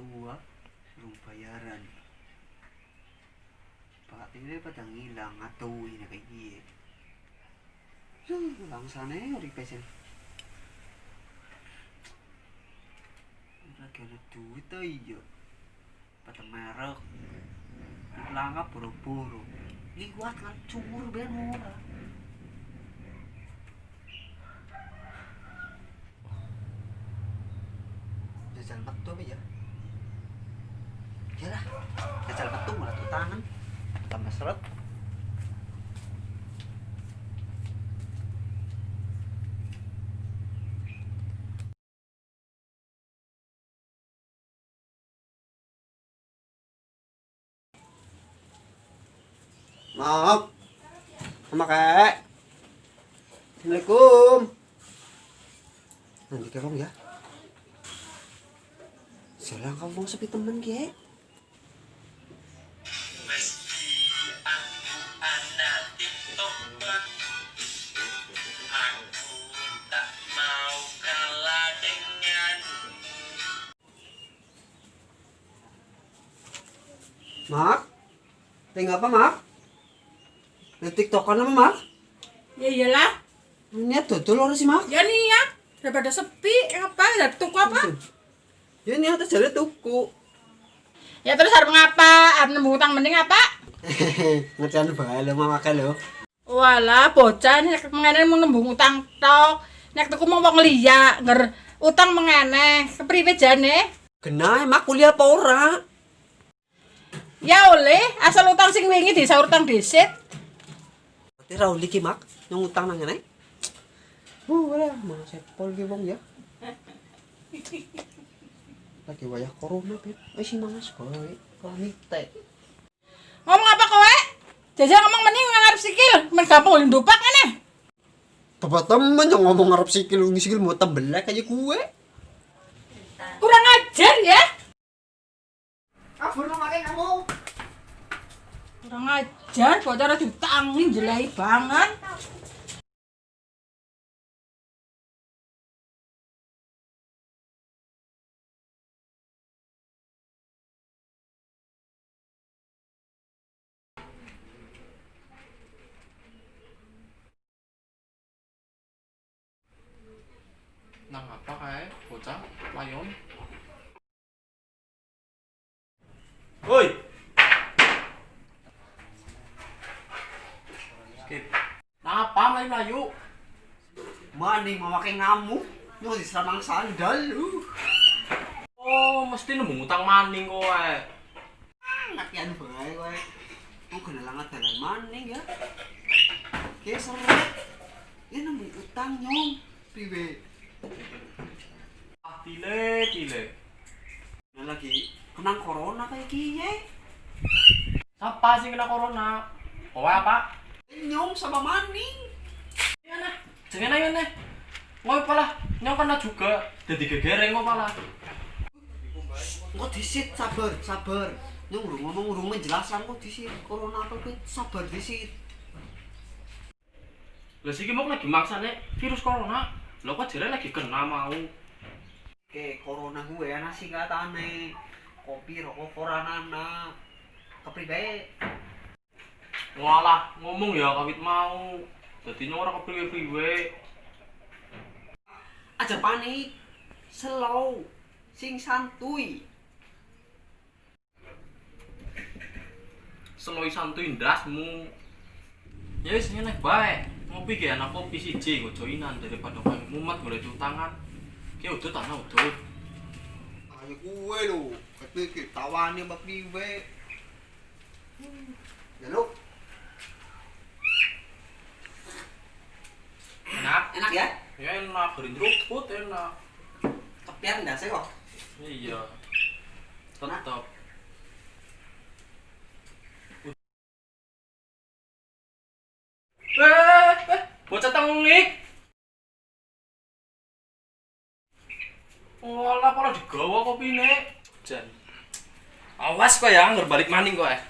belum bayaran. Pak ini pada ngilang atau ini kayak gini. Huh, langsane ori pesen. Lagi ada duit tuh iya. Pada merek. Langkah buru-buru liwat kan? Cumur biar murah. Jajal metu ya ya jajal metu malah tuh tangan tambah seret Maaf. Sama kek. Assalamualaikum. Nanti kamu ya. Silang kamu mau sepi temen kek. Mak. Tinggal apa, Mak? Di TikTokan apa, Mak? Ya iyalah, Ini dodol orang sih, Mak. ya niat daripada sepi, apa ya tuku apa? Ya ini atas jalan tuku. Ya terus harus ngapa? Harus nembung utang mending apa? Ngerjain bae lo mama lo. Walah, bocah nek mengene mau nembung utang tok. Nek tuku mau wong liya, nger utang mengene, kepriwe jane? Kena mak kuliah apa ora? Ya oleh, asal utang sing wingi disaur utang dhisik. Berarti Rauli ki mak yang utang nang ngene. Uh, wala mau sepol ki wong ya. Lagi wayah corona, Beb. Wis sing mangas kowe. Komite. Ngomong apa kowe? Jajal ngomong mending ngarep sikil, men gampang ulin dupak ngene. Bapak temen yang ngomong ngarep sikil sikil mau tembelek aja kue. Kurang ajar ya. Kabur kamu. Kurang ajar, bocah diutangi jelai banget. Woi. Skip. Nang apa mlayu mlayu? Mani mau makan ngamuk. Mau diseramang sandal lu. Oh, mesti nemu utang maning kowe. Latihan bae kowe. Mau kena langat dalan maning ya. Oke, seret. Ya nemu utang nyong. Piwe? Ah, tile tile. Nah lagi kena corona kayak kiye. Siapa sih kena corona? Kowe apa? Nyong sama maning. Ya nah, jangan ayo nih. Ngopo pala, nyong kena juga. Jadi gegereng kok pala. Kok disit sabar, sabar. Nyong lu ngomong urung menjelaskan kok disit corona apa kuwi sabar disit. Lah siki mau lagi maksane virus corona. Lah kok jere lagi kena mau. Oke, corona gue ana singkatane. Kopi rokok koranana. Kepriwe? Walah, ngomong ya kawit mau. Dadi nyong ora kepriwe-priwe. Aja panik. Slow. Sing santuy. Seloi santuy ndasmu. Ya wis ngene bae. Ngopi ge anak kopi siji nggo joinan daripada mumet golek utangan. Ki udah tanah udah. Gue lo. Kepi tawani mbak priwe. Ya lo. Enak. Enak ya? Ya enak, gerin ruput enak. Kepian ndak sih kok. Iya. Tetep. Eh, eh, bocah tengik. Digawa kopine. Jan. Awas kok ya, ngerbalik maning kok eh.